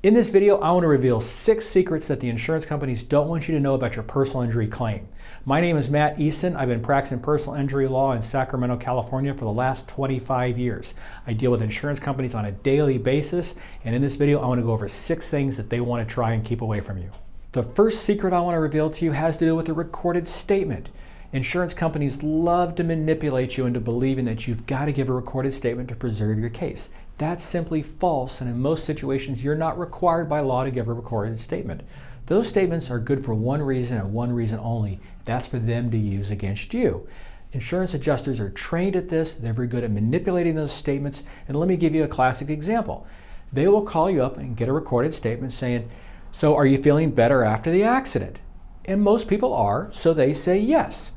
In this video, I want to reveal six secrets that the insurance companies don't want you to know about your personal injury claim. My name is Matt Eason. I've been practicing personal injury law in Sacramento, California for the last 25 years. I deal with insurance companies on a daily basis, and in this video, I want to go over six things that they want to try and keep away from you. The first secret I want to reveal to you has to do with a recorded statement. Insurance companies love to manipulate you into believing that you've got to give a recorded statement to preserve your case. That's simply false, and in most situations, you're not required by law to give a recorded statement. Those statements are good for one reason and one reason only. That's for them to use against you. Insurance adjusters are trained at this. They're very good at manipulating those statements. And let me give you a classic example. They will call you up and get a recorded statement saying, so are you feeling better after the accident? And most people are, so they say yes.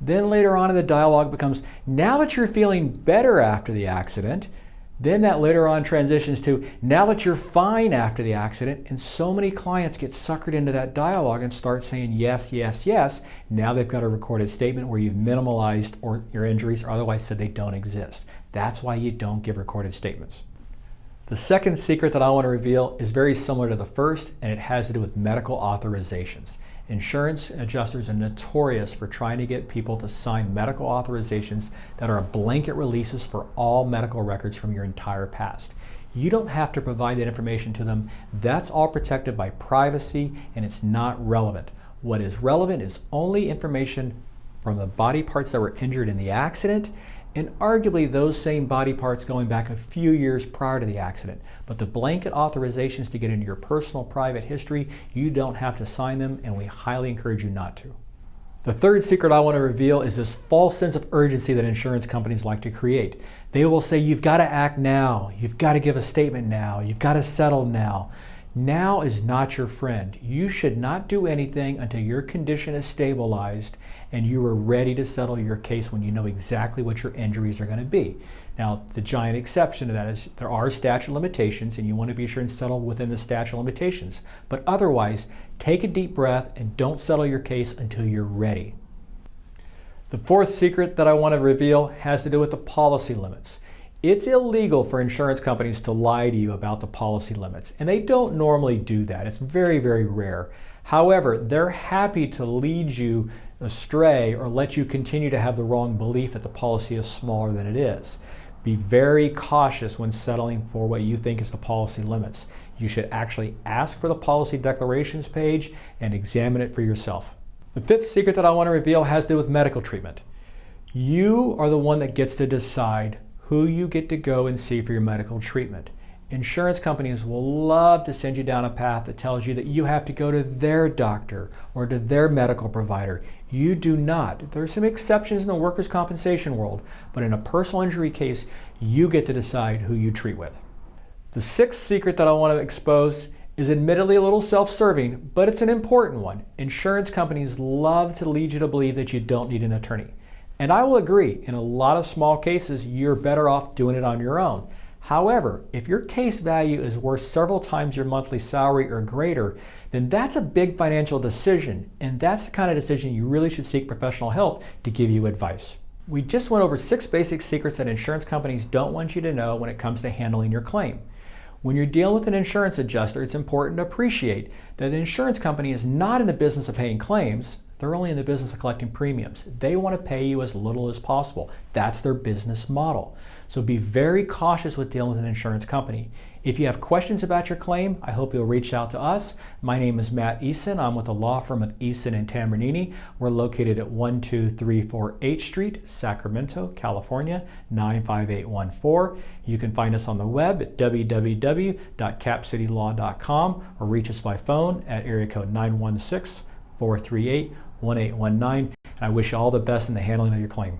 Then later on in the dialogue becomes, now that you're feeling better after the accident, then that later on transitions to now that you're fine after the accident, and so many clients get suckered into that dialogue and start saying yes, yes, yes. Now they've got a recorded statement where you've minimalized or your injuries or otherwise said they don't exist. That's why you don't give recorded statements. The second secret that I want to reveal is very similar to the first, and it has to do with medical authorizations. Insurance adjusters are notorious for trying to get people to sign medical authorizations that are blanket releases for all medical records from your entire past. You don't have to provide that information to them. That's all protected by privacy and it's not relevant. What is relevant is only information from the body parts that were injured in the accident and arguably those same body parts going back a few years prior to the accident. But the blanket authorizations to get into your personal private history, you don't have to sign them and we highly encourage you not to. The third secret I want to reveal is this false sense of urgency that insurance companies like to create. They will say, you've got to act now, you've got to give a statement now, you've got to settle now. Now is not your friend. You should not do anything until your condition is stabilized and you are ready to settle your case when you know exactly what your injuries are going to be. Now, the giant exception to that is there are statute limitations and you want to be sure and settle within the statute limitations. But otherwise, take a deep breath and don't settle your case until you're ready. The fourth secret that I want to reveal has to do with the policy limits. It's illegal for insurance companies to lie to you about the policy limits, and they don't normally do that. It's very, very rare. However, they're happy to lead you astray or let you continue to have the wrong belief that the policy is smaller than it is. Be very cautious when settling for what you think is the policy limits. You should actually ask for the policy declarations page and examine it for yourself. The fifth secret that I want to reveal has to do with medical treatment. You are the one that gets to decide who you get to go and see for your medical treatment. Insurance companies will love to send you down a path that tells you that you have to go to their doctor or to their medical provider. You do not. There are some exceptions in the workers' compensation world, but in a personal injury case, you get to decide who you treat with. The sixth secret that I want to expose is admittedly a little self-serving, but it's an important one. Insurance companies love to lead you to believe that you don't need an attorney. And I will agree, in a lot of small cases, you're better off doing it on your own. However, if your case value is worth several times your monthly salary or greater, then that's a big financial decision, and that's the kind of decision you really should seek professional help to give you advice. We just went over six basic secrets that insurance companies don't want you to know when it comes to handling your claim. When you're dealing with an insurance adjuster, it's important to appreciate that an insurance company is not in the business of paying claims, they're only in the business of collecting premiums. They want to pay you as little as possible. That's their business model. So be very cautious with dealing with an insurance company. If you have questions about your claim, I hope you'll reach out to us. My name is Matt Eason. I'm with the law firm of Eason and Tambornino. We're located at 12348 H Street, Sacramento, California, 95814. You can find us on the web at www.capcitylaw.com or reach us by phone at area code 916 438 1819. And I wish you all the best in the handling of your claim.